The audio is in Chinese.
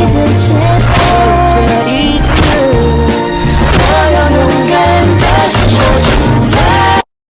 你的肩